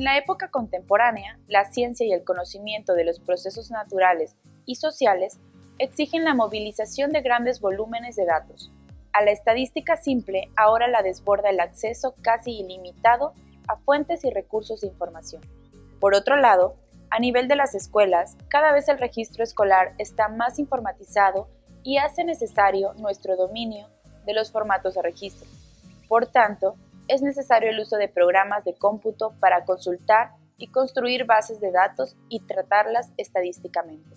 En la época contemporánea, la ciencia y el conocimiento de los procesos naturales y sociales exigen la movilización de grandes volúmenes de datos. A la estadística simple ahora la desborda el acceso casi ilimitado a fuentes y recursos de información. Por otro lado, a nivel de las escuelas, cada vez el registro escolar está más informatizado y hace necesario nuestro dominio de los formatos de registro. Por tanto, es necesario el uso de programas de cómputo para consultar y construir bases de datos y tratarlas estadísticamente.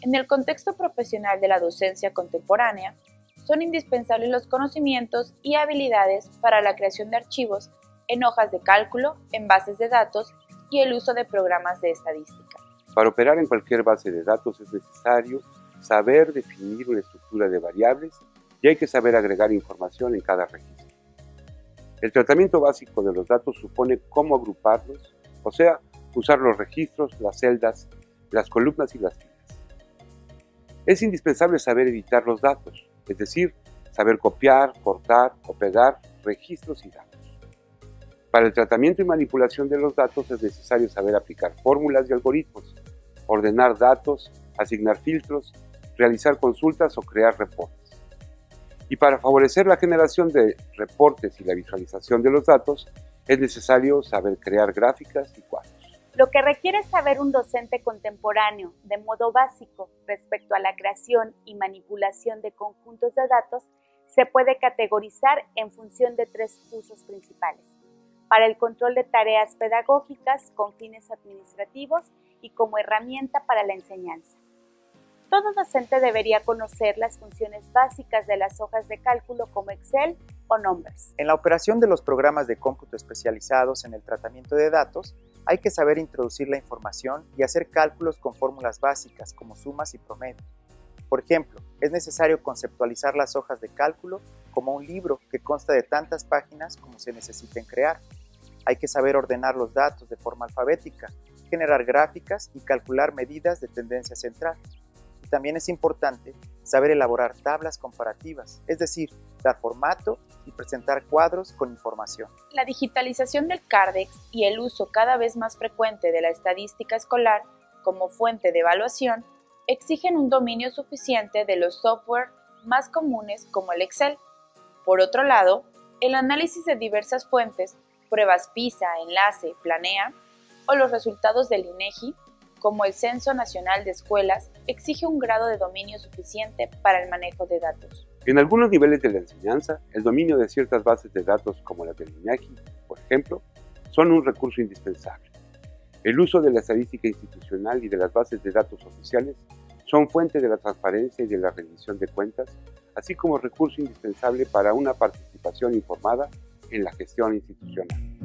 En el contexto profesional de la docencia contemporánea, son indispensables los conocimientos y habilidades para la creación de archivos en hojas de cálculo, en bases de datos y el uso de programas de estadística. Para operar en cualquier base de datos es necesario saber definir una estructura de variables y hay que saber agregar información en cada registro. El tratamiento básico de los datos supone cómo agruparlos, o sea, usar los registros, las celdas, las columnas y las filas. Es indispensable saber editar los datos, es decir, saber copiar, cortar o pegar registros y datos. Para el tratamiento y manipulación de los datos es necesario saber aplicar fórmulas y algoritmos, ordenar datos, asignar filtros, realizar consultas o crear reportes. Y para favorecer la generación de reportes y la visualización de los datos, es necesario saber crear gráficas y cuadros. Lo que requiere saber un docente contemporáneo de modo básico respecto a la creación y manipulación de conjuntos de datos se puede categorizar en función de tres usos principales. Para el control de tareas pedagógicas con fines administrativos y como herramienta para la enseñanza. Todo docente debería conocer las funciones básicas de las hojas de cálculo como Excel o Numbers. En la operación de los programas de cómputo especializados en el tratamiento de datos, hay que saber introducir la información y hacer cálculos con fórmulas básicas como sumas y promedios. Por ejemplo, es necesario conceptualizar las hojas de cálculo como un libro que consta de tantas páginas como se necesiten crear. Hay que saber ordenar los datos de forma alfabética, generar gráficas y calcular medidas de tendencia central también es importante saber elaborar tablas comparativas, es decir, dar formato y presentar cuadros con información. La digitalización del CARDEX y el uso cada vez más frecuente de la estadística escolar como fuente de evaluación exigen un dominio suficiente de los software más comunes como el Excel. Por otro lado, el análisis de diversas fuentes, pruebas PISA, enlace, planea o los resultados del INEGI como el Censo Nacional de Escuelas, exige un grado de dominio suficiente para el manejo de datos. En algunos niveles de la enseñanza, el dominio de ciertas bases de datos como la del INAGI, por ejemplo, son un recurso indispensable. El uso de la estadística institucional y de las bases de datos oficiales son fuente de la transparencia y de la rendición de cuentas, así como recurso indispensable para una participación informada en la gestión institucional.